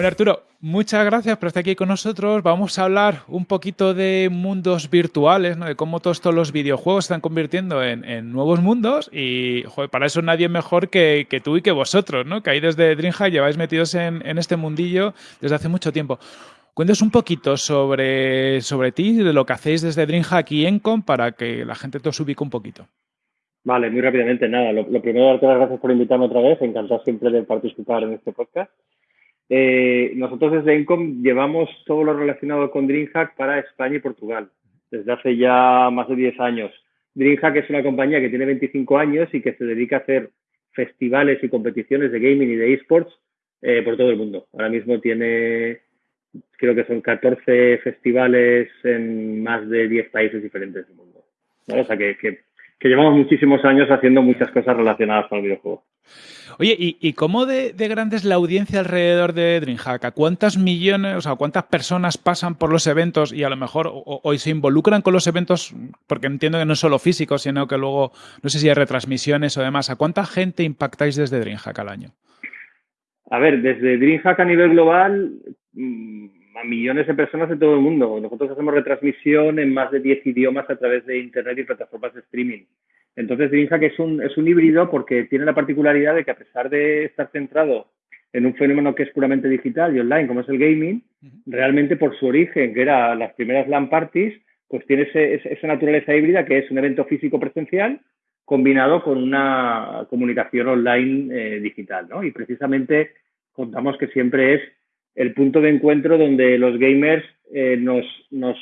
Bueno, Arturo, muchas gracias por estar aquí con nosotros. Vamos a hablar un poquito de mundos virtuales, ¿no? de cómo todos estos los videojuegos se están convirtiendo en, nuevos mundos y para eso nadie mejor que, tú y que vosotros, ¿no? que ahí desde DreamHack lleváis metidos en, este mundillo desde hace mucho tiempo. Cuéntanos un poquito sobre, sobre ti, de lo que hacéis desde DreamHack y Encom para que la gente te os ubique un poquito. Vale, muy rápidamente, nada. Lo, primero, darte las gracias por invitarme otra vez. Encantado siempre de participar en este podcast. Eh, nosotros desde Encom llevamos todo lo relacionado con DreamHack para España y Portugal, desde hace ya más de 10 años. DreamHack es una compañía que tiene 25 años y que se dedica a hacer festivales y competiciones de gaming y de esports eh, por todo el mundo. Ahora mismo tiene, creo que son 14 festivales en más de 10 países diferentes del mundo. O sea que, que, que llevamos muchísimos años haciendo muchas cosas relacionadas con el videojuego. Oye, ¿y, cómo de, grande es la audiencia alrededor de DreamHack? ¿A cuántas millones, o sea, cuántas personas pasan por los eventos y a lo mejor hoy se involucran con los eventos? Porque entiendo que no es solo físico, sino que luego, no sé si hay retransmisiones o demás. ¿A cuánta gente impactáis desde DreamHack al año? A ver, desde DreamHack a nivel global, a millones de personas de todo el mundo. Nosotros hacemos retransmisión en más de 10 idiomas a través de Internet y plataformas de streaming. Entonces, DreamHack es un, es un híbrido porque tiene la particularidad de que a pesar de estar centrado en un fenómeno que es puramente digital y online, como es el gaming, realmente por su origen, que era las primeras LAN parties, pues tiene esa naturaleza híbrida que es un evento físico presencial combinado con una comunicación online eh, digital, ¿no? Y precisamente contamos que siempre es el punto de encuentro donde los gamers eh, nos, nos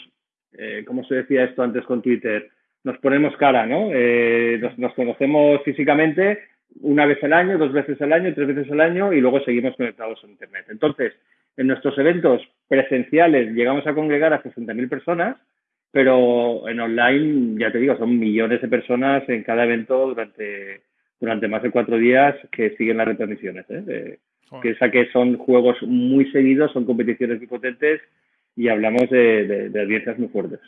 eh, ¿cómo se decía esto antes con Twitter? nos ponemos cara, ¿no? Eh, nos, conocemos físicamente una vez al año, dos veces al año, tres veces al año y luego seguimos conectados a Internet. Entonces, en nuestros eventos presenciales llegamos a congregar a 60.000 personas, pero en online, ya te digo, son millones de personas en cada evento durante, durante más de cuatro días que siguen las retransmisiones. ¿eh? Piensa que son juegos muy seguidos, son competiciones muy potentes y hablamos de, de audiencias muy fuertes.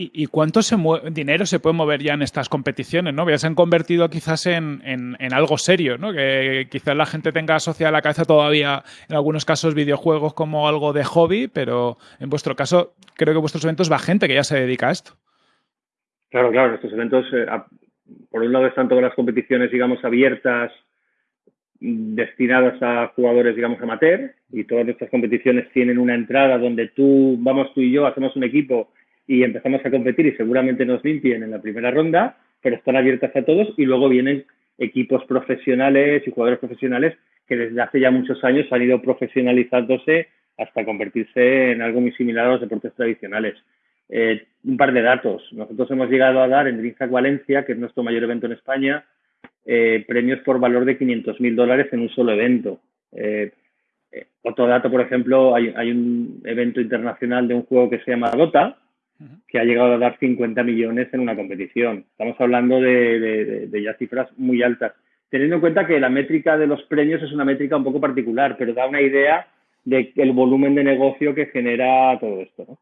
¿Y, cuánto se dinero se puede mover ya en estas competiciones? ¿no? Ya se han convertido quizás en, algo serio, ¿no? que quizás la gente tenga asociada a la cabeza todavía, en algunos casos, videojuegos como algo de hobby, pero en vuestro caso, creo que vuestros eventos va gente que ya se dedica a esto. Claro, claro, estos eventos, eh, por un lado están todas las competiciones, digamos, abiertas, destinadas a jugadores, digamos, amateur, y todas nuestras competiciones tienen una entrada donde tú, vamos tú y yo, hacemos un equipo y empezamos a competir y seguramente nos limpien en la primera ronda, pero están abiertas a todos y luego vienen equipos profesionales y jugadores profesionales que desde hace ya muchos años han ido profesionalizándose hasta convertirse en algo muy similar a los deportes tradicionales. Eh, un par de datos. Nosotros hemos llegado a dar en DreamHack Valencia, que es nuestro mayor evento en España, eh, premios por valor de 500.000 dólares en un solo evento. Eh, otro dato, por ejemplo, hay, hay, un evento internacional de un juego que se llama Dota, que ha llegado a dar 50 millones en una competición. Estamos hablando de, ya cifras muy altas. Teniendo en cuenta que la métrica de los premios es una métrica un poco particular, pero da una idea del volumen de negocio que genera todo esto. ¿no?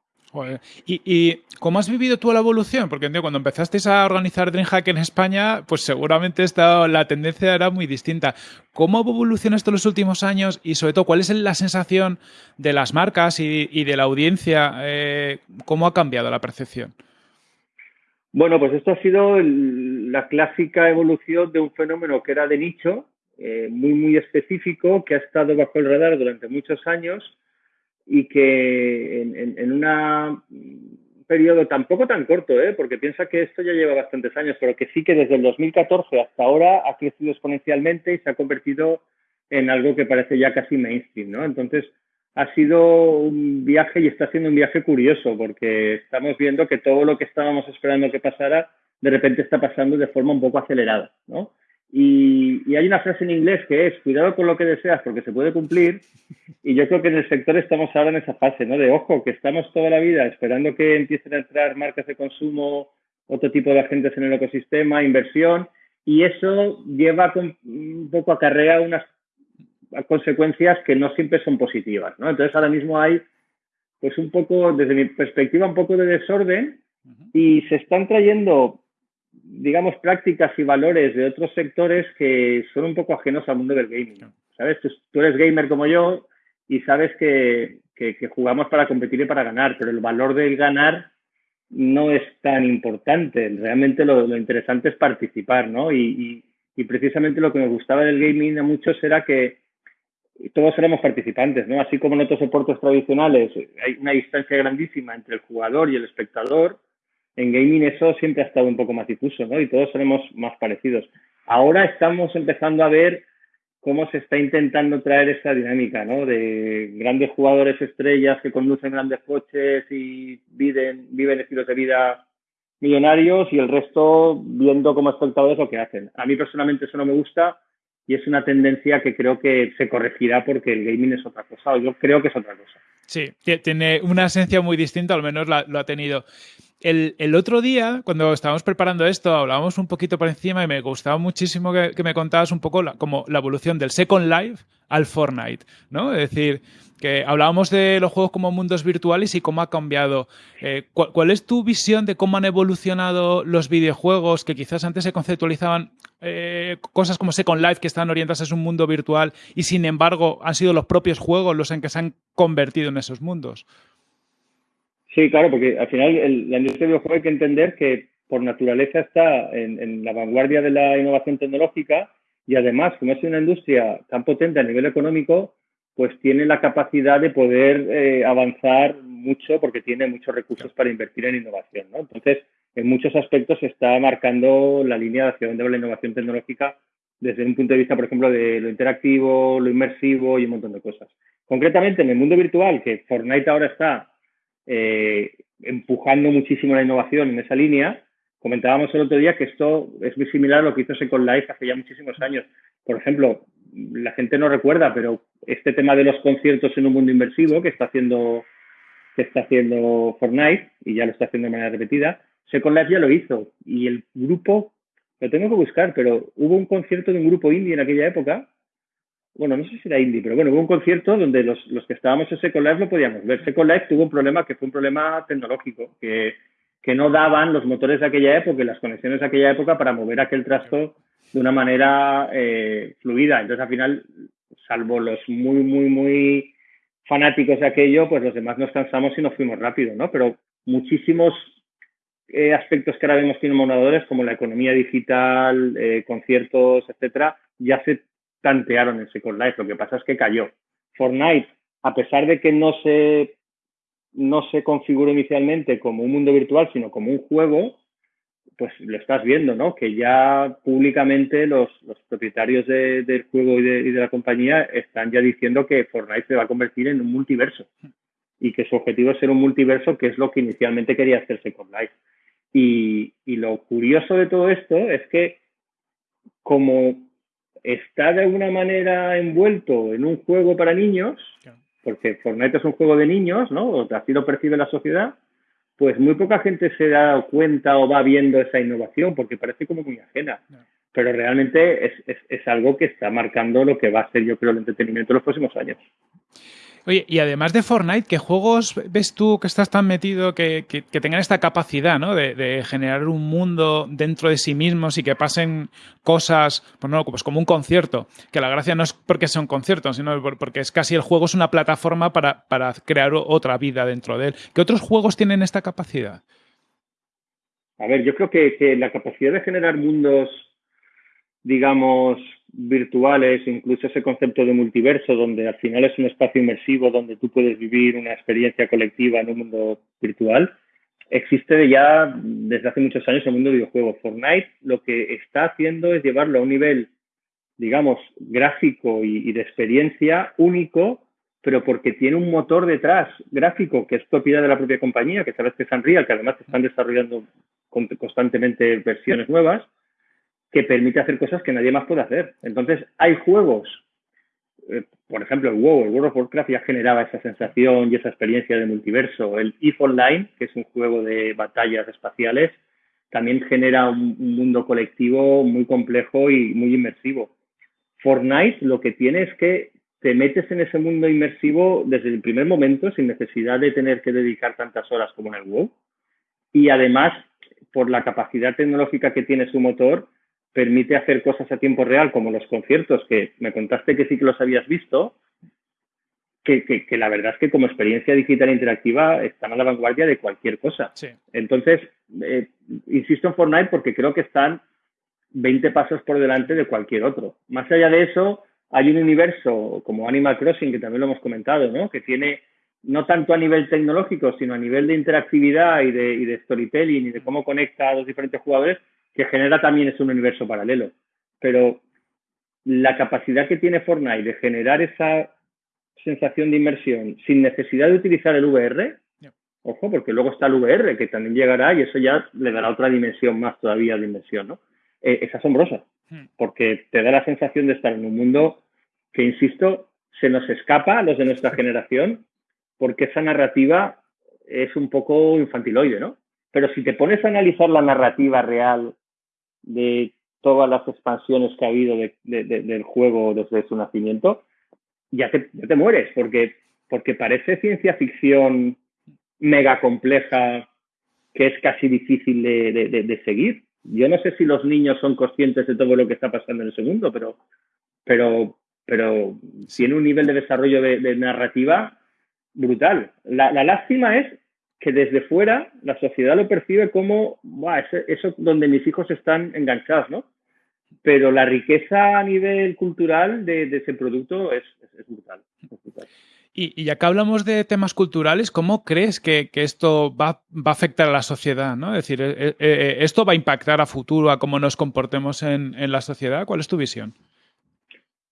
¿Y, cómo has vivido tú la evolución? Porque cuando empezasteis a organizar DreamHack en España, pues seguramente esta, la tendencia era muy distinta. ¿Cómo ha evolucionado esto en los últimos años? Y sobre todo, ¿cuál es la sensación de las marcas y, de la audiencia? Eh, ¿Cómo ha cambiado la percepción? Bueno, pues esto ha sido la clásica evolución de un fenómeno que era de nicho, eh, muy, muy específico, que ha estado bajo el radar durante muchos años y que en, un periodo tampoco tan corto, ¿eh? porque piensa que esto ya lleva bastantes años, pero que sí que desde el 2014 hasta ahora ha crecido exponencialmente y se ha convertido en algo que parece ya casi mainstream, ¿no? Entonces, ha sido un viaje y está siendo un viaje curioso, porque estamos viendo que todo lo que estábamos esperando que pasara, de repente está pasando de forma un poco acelerada, ¿no? Y, hay una frase en inglés que es, cuidado con lo que deseas porque se puede cumplir. Y yo creo que en el sector estamos ahora en esa fase, ¿no? De ojo, que estamos toda la vida esperando que empiecen a entrar marcas de consumo, otro tipo de agentes en el ecosistema, inversión, y eso lleva un poco acarrea unas consecuencias que no siempre son positivas, ¿no? Entonces ahora mismo hay, pues un poco, desde mi perspectiva, un poco de desorden y se están trayendo, digamos, prácticas y valores de otros sectores que son un poco ajenos al mundo del gaming. ¿Sabes? Tú, eres gamer como yo y sabes que, jugamos para competir y para ganar, pero el valor del ganar no es tan importante. Realmente lo, interesante es participar, ¿no? Y, y, precisamente lo que me gustaba del gaming a muchos era que todos éramos participantes, ¿no? Así como en otros deportes tradicionales hay una distancia grandísima entre el jugador y el espectador, en gaming eso siempre ha estado un poco más difuso, ¿no? Y todos seremos más parecidos. Ahora estamos empezando a ver cómo se está intentando traer esa dinámica, ¿no? De grandes jugadores estrellas que conducen grandes coches y viven, viven estilos de vida millonarios y el resto viendo como espectadores lo que hacen. A mí personalmente eso no me gusta y es una tendencia que creo que se corregirá porque el gaming es otra cosa, o yo creo que es otra cosa. Sí, tiene una esencia muy distinta, al menos lo ha tenido. El, otro día, cuando estábamos preparando esto, hablábamos un poquito por encima y me gustaba muchísimo que, me contabas un poco la, como la evolución del Second Life al Fortnite, ¿no? Es decir, que hablábamos de los juegos como mundos virtuales y cómo ha cambiado. Eh, ¿cuál, es tu visión de cómo han evolucionado los videojuegos que quizás antes se conceptualizaban eh, cosas como Second Life que están orientadas a un mundo virtual y sin embargo han sido los propios juegos los en que se han convertido en esos mundos? Sí, claro, porque al final la industria del videojuego hay que entender que por naturaleza está en, la vanguardia de la innovación tecnológica y además, como es una industria tan potente a nivel económico, pues tiene la capacidad de poder eh, avanzar mucho porque tiene muchos recursos para invertir en innovación. ¿no? Entonces, en muchos aspectos está marcando la línea hacia dónde va la innovación tecnológica desde un punto de vista, por ejemplo, de lo interactivo, lo inmersivo y un montón de cosas. Concretamente, en el mundo virtual, que Fortnite ahora está eh, empujando muchísimo la innovación en esa línea. Comentábamos el otro día que esto es muy similar a lo que hizo Second Life hace ya muchísimos años. Por ejemplo, la gente no recuerda, pero este tema de los conciertos en un mundo inmersivo que está haciendo que está haciendo Fortnite y ya lo está haciendo de manera repetida, Second Life ya lo hizo y el grupo lo tengo que buscar, pero hubo un concierto de un grupo indie en aquella época bueno, no sé si era indie, pero bueno, hubo un concierto donde los, que estábamos en Second Life lo podíamos ver. Second Life tuvo un problema que fue un problema tecnológico, que, que no daban los motores de aquella época y las conexiones de aquella época para mover aquel trasto de una manera eh, fluida. Entonces, al final, salvo los muy, muy, muy fanáticos de aquello, pues los demás nos cansamos y nos fuimos rápido, ¿no? Pero muchísimos eh, aspectos que ahora vemos tienen monadores, como la economía digital, eh, conciertos, etcétera, ya se tantearon en Second Life. Lo que pasa es que cayó. Fortnite, a pesar de que no se, no se configuró inicialmente como un mundo virtual, sino como un juego, pues lo estás viendo, ¿no? Que ya públicamente los, los propietarios del juego y de, la compañía están ya diciendo que Fortnite se va a convertir en un multiverso y que su objetivo es ser un multiverso, que es lo que inicialmente quería hacer Second Life. Y lo curioso de todo esto es que como está de alguna manera envuelto en un juego para niños, porque Fortnite es un juego de niños, ¿no? Así lo percibe la sociedad, pues muy poca gente se da cuenta o va viendo esa innovación porque parece como muy ajena. Pero realmente es, es algo que está marcando lo que va a ser, yo creo, el entretenimiento en los próximos años. Oye, y además de Fortnite, ¿qué juegos ves tú que estás tan metido que, tengan esta capacidad ¿no? de, generar un mundo dentro de sí mismos y que pasen cosas, pues no, pues como un concierto? Que la gracia no es porque sea un concierto, sino porque es casi el juego es una plataforma para, para crear otra vida dentro de él. ¿Qué otros juegos tienen esta capacidad? A ver, yo creo que la capacidad de generar mundos, digamos, virtuales, incluso ese concepto de multiverso, donde al final es un espacio inmersivo donde tú puedes vivir una experiencia colectiva en un mundo virtual, existe ya desde hace muchos años el mundo de videojuegos. Fortnite lo que está haciendo es llevarlo a un nivel, digamos, gráfico y, de experiencia único, pero porque tiene un motor detrás gráfico que es propiedad de la propia compañía, que sabes que es Unreal, que además están desarrollando constantemente versiones nuevas que permite hacer cosas que nadie más puede hacer. Entonces, hay juegos, eh, por ejemplo, el WoW, el World of Warcraft ya generaba esa sensación y esa experiencia de multiverso. El EVE Online, que es un juego de batallas espaciales, también genera un, mundo colectivo muy complejo y muy inmersivo. Fortnite lo que tiene es que te metes en ese mundo inmersivo desde el primer momento sin necesidad de tener que dedicar tantas horas como en el WoW y además, por la capacidad tecnológica que tiene su motor, permite hacer cosas a tiempo real, como los conciertos, que me contaste que sí que los habías visto, que, la verdad es que como experiencia digital interactiva están a la vanguardia de cualquier cosa. Entonces, eh, insisto en Fortnite porque creo que están 20 pasos por delante de cualquier otro. Más allá de eso, hay un universo como Animal Crossing, que también lo hemos comentado, ¿no? que tiene no tanto a nivel tecnológico, sino a nivel de interactividad y de, y de storytelling y de cómo conecta a los diferentes jugadores, que genera también es un universo paralelo. Pero la capacidad que tiene Fortnite de generar esa sensación de inmersión sin necesidad de utilizar el VR, ojo, porque luego está el VR que también llegará y eso ya le dará otra dimensión más todavía de inmersión, ¿no? Eh, es asombrosa, hmm. porque te da la sensación de estar en un mundo que, insisto, se nos escapa a los de nuestra generación, porque esa narrativa es un poco infantiloide, ¿no? Pero si te pones a analizar la narrativa real de todas las expansiones que ha habido del juego desde su nacimiento, ya te, te mueres, porque, porque parece ciencia ficción mega compleja que es casi difícil de, seguir. Yo no sé si los niños son conscientes de todo lo que está pasando en el segundo, pero, pero, pero tiene un nivel de desarrollo de, narrativa brutal. La, lástima es que desde fuera la sociedad lo percibe como, eso, eso donde mis hijos están enganchados, ¿no? pero la riqueza a nivel cultural de, ese producto es, brutal. Y, ya que hablamos de temas culturales, ¿cómo crees que, esto va, a afectar a la sociedad? ¿no? Es decir, eh, eh, ¿esto va a impactar a futuro a cómo nos comportemos en, la sociedad? ¿Cuál es tu visión?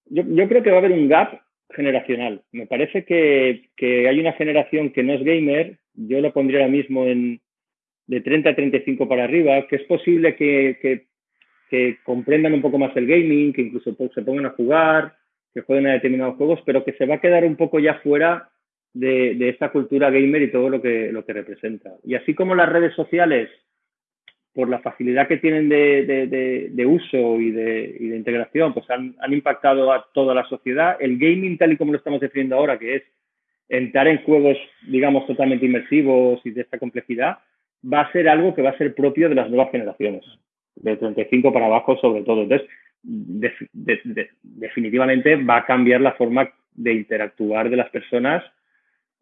Yo, creo que va a haber un gap generacional. Me parece que, hay una generación que no es gamer, yo lo pondría ahora mismo en de 30 a 35 para arriba, que es posible que que comprendan un poco más el gaming, que incluso se pongan a jugar, que jueguen a determinados juegos, pero que se va a quedar un poco ya fuera de, de esta cultura gamer y todo lo que, lo que representa. Y así como las redes sociales, por la facilidad que tienen de, de, uso y, de, y de integración, pues han, impactado a toda la sociedad. El gaming, tal y como lo estamos definiendo ahora, que es entrar en juegos, digamos, totalmente inmersivos y de esta complejidad, va a ser algo que va a ser propio de las nuevas generaciones de 35 para abajo sobre todo. Entonces, definitivamente va a cambiar la forma de interactuar de las personas,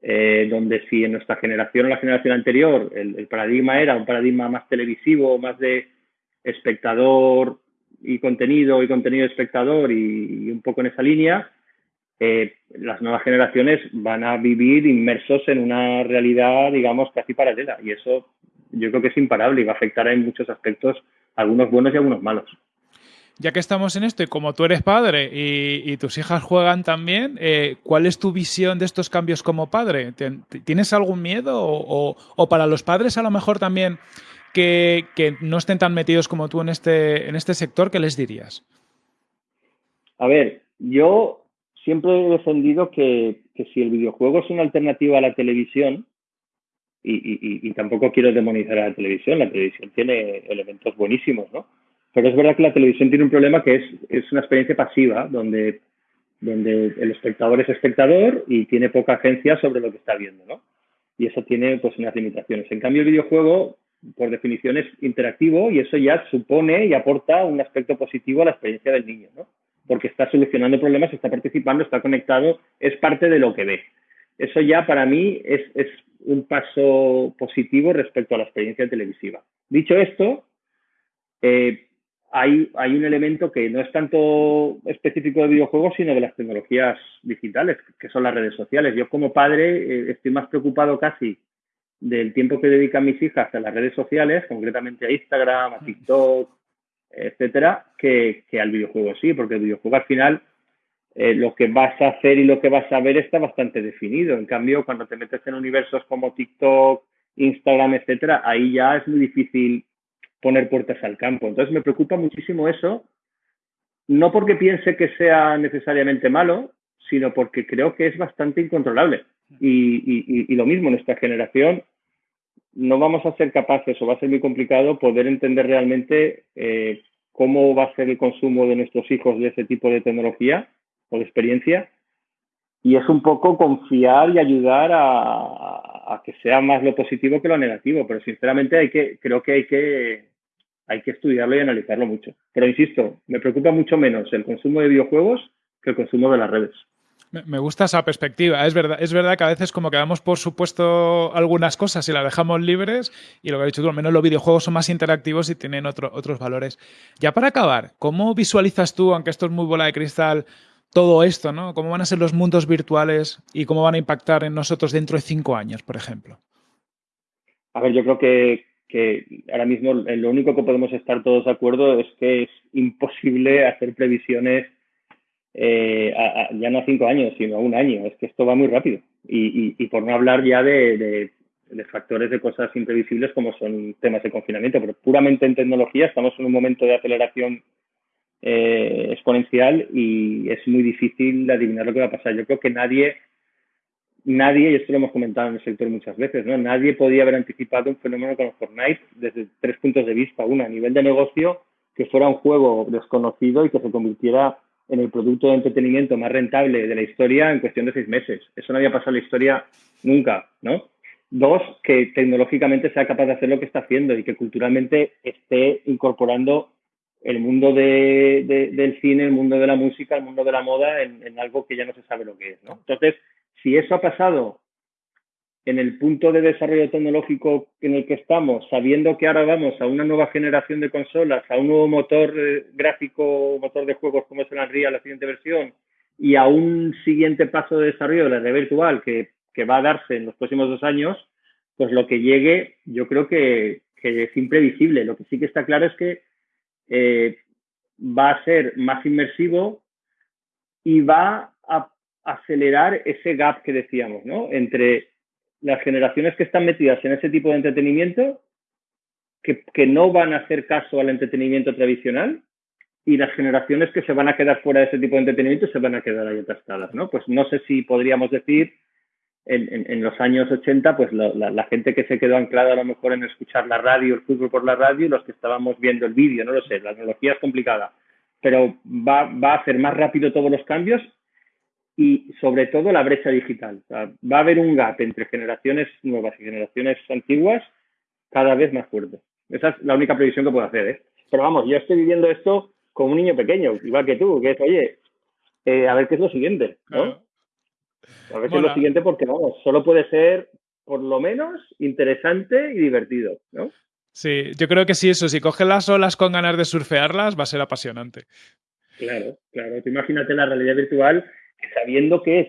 eh, donde si en nuestra generación o la generación anterior el, paradigma era un paradigma más televisivo, más de espectador y contenido y contenido espectador y, un poco en esa línea, eh, las nuevas generaciones van a vivir inmersos en una realidad, digamos, casi paralela. Y eso yo creo que es imparable y va a afectar en muchos aspectos algunos buenos y algunos malos. Ya que estamos en esto y como tú eres padre y, tus hijas juegan también, eh, ¿cuál es tu visión de estos cambios como padre? ¿Tienes algún miedo o, para los padres a lo mejor también que, no estén tan metidos como tú en este, en este sector, qué les dirías? A ver, yo siempre he defendido que, si el videojuego es una alternativa a la televisión, y, tampoco quiero demonizar a la televisión, la televisión tiene elementos buenísimos, ¿no? Pero es verdad que la televisión tiene un problema que es, es una experiencia pasiva, donde, donde el espectador es espectador y tiene poca agencia sobre lo que está viendo, ¿no? Y eso tiene pues unas limitaciones. En cambio, el videojuego, por definición, es interactivo y eso ya supone y aporta un aspecto positivo a la experiencia del niño, ¿no? Porque está solucionando problemas, está participando, está conectado, es parte de lo que ve. Eso ya para mí es, es un paso positivo respecto a la experiencia televisiva. Dicho esto, eh, hay, hay, un elemento que no es tanto específico de videojuegos, sino de las tecnologías digitales, que son las redes sociales. Yo como padre eh, estoy más preocupado casi del tiempo que dedican mis hijas a las redes sociales, concretamente a Instagram, a TikTok, etcétera, que, que al videojuego sí, porque el videojuego al final eh, lo que vas a hacer y lo que vas a ver está bastante definido. En cambio, cuando te metes en universos como TikTok, Instagram, etcétera, ahí ya es muy difícil poner puertas al campo. Entonces me preocupa muchísimo eso, no porque piense que sea necesariamente malo, sino porque creo que es bastante incontrolable. Y, lo mismo, nuestra generación no vamos a ser capaces o va a ser muy complicado poder entender realmente eh, cómo va a ser el consumo de nuestros hijos de ese tipo de tecnología o de experiencia y es un poco confiar y ayudar a, que sea más lo positivo que lo negativo, pero sinceramente hay que, creo que hay que, hay que estudiarlo y analizarlo mucho. Pero insisto, me preocupa mucho menos el consumo de videojuegos que el consumo de las redes. Me gusta esa perspectiva. Es verdad, es verdad que a veces como que damos por supuesto algunas cosas y las dejamos libres y lo que ha dicho tú, al menos los videojuegos son más interactivos y tienen otros valores. Ya para acabar, ¿cómo visualizas tú, aunque esto es muy bola de cristal, todo esto, ¿no? ¿Cómo van a ser los mundos virtuales y cómo van a impactar en nosotros dentro de cinco años, por ejemplo? A ver, yo creo que, ahora mismo lo único que podemos estar todos de acuerdo es que es imposible hacer previsiones eh, ya no a cinco años, sino a un año. Es que esto va muy rápido. Y, por no hablar ya de, factores de cosas imprevisibles como son temas de confinamiento, pero puramente en tecnología estamos en un momento de aceleración eh, exponencial y es muy difícil adivinar lo que va a pasar. Yo creo que nadie, nadie, y esto lo hemos comentado en el sector muchas veces, ¿no? nadie podía haber anticipado un fenómeno como Fortnite desde tres puntos de vista. Uno, a nivel de negocio, que fuera un juego desconocido y que se convirtiera en el producto de entretenimiento más rentable de la historia en cuestión de seis meses. Eso no había pasado en la historia nunca, ¿no? Dos, que tecnológicamente sea capaz de hacer lo que está haciendo y que culturalmente esté incorporando el mundo del cine, el mundo de la música, el mundo de la moda en, algo que ya no se sabe lo que es. ¿no? Entonces, si eso ha pasado en el punto de desarrollo tecnológico en el que estamos, sabiendo que ahora vamos a una nueva generación de consolas, a un nuevo motor eh, gráfico, motor de juegos como es el Unreal, la siguiente versión, y a un siguiente paso de desarrollo de la red virtual que, que va a darse en los próximos dos años, pues lo que llegue yo creo que, que es imprevisible. Lo que sí que está claro es que eh, va a ser más inmersivo y va a acelerar ese gap que decíamos, ¿no? Entre las generaciones que están metidas en ese tipo de entretenimiento, que, que no van a hacer caso al entretenimiento tradicional, y las generaciones que se van a quedar fuera de ese tipo de entretenimiento se van a quedar ahí atascadas, ¿no? Pues no sé si podríamos decir en, los años 80, pues la, gente que se quedó anclada a lo mejor en escuchar la radio, el fútbol por la radio, los que estábamos viendo el vídeo, no lo sé, la tecnología es complicada, pero va, va a hacer más rápido todos los cambios y sobre todo la brecha digital. va a haber un gap entre generaciones nuevas y generaciones antiguas cada vez más fuerte. Esa es la única previsión que puedo hacer. ¿eh? Pero vamos, yo estoy viviendo esto como un niño pequeño, igual que tú, que es, oye, eh, a ver qué es lo siguiente, ¿no? A ver lo siguiente porque, vamos, solo puede ser por lo menos interesante y divertido, ¿no? Sí, yo creo que sí, eso, si coges las olas con ganas de surfearlas, va a ser apasionante. Claro, claro. imagínate la realidad virtual sabiendo que es.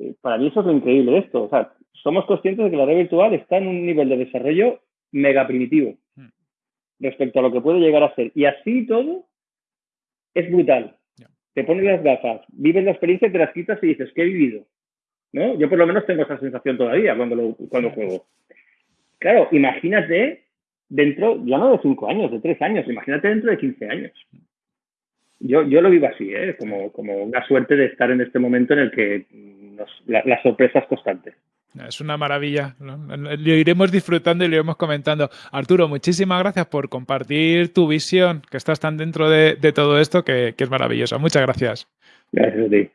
Eh, para mí eso es lo increíble de esto. O sea, somos conscientes de que la realidad virtual está en un nivel de desarrollo mega primitivo hmm. respecto a lo que puede llegar a ser. Y así todo es brutal te pones las gafas, vives la experiencia, te las quitas y dices, ¿qué he vivido? ¿No? Yo por lo menos tengo esa sensación todavía cuando, cuando juego. Claro, imagínate dentro, ya no de cinco años, de tres años, imagínate dentro de 15 años. Yo, yo lo vivo así, ¿eh? como, como una suerte de estar en este momento en el que las la sorpresa es constante. Es una maravilla. Lo iremos disfrutando y lo iremos comentando. Arturo, muchísimas gracias por compartir tu visión, que estás tan dentro de, todo esto, que, que es maravillosa. Muchas gracias. Gracias a ti.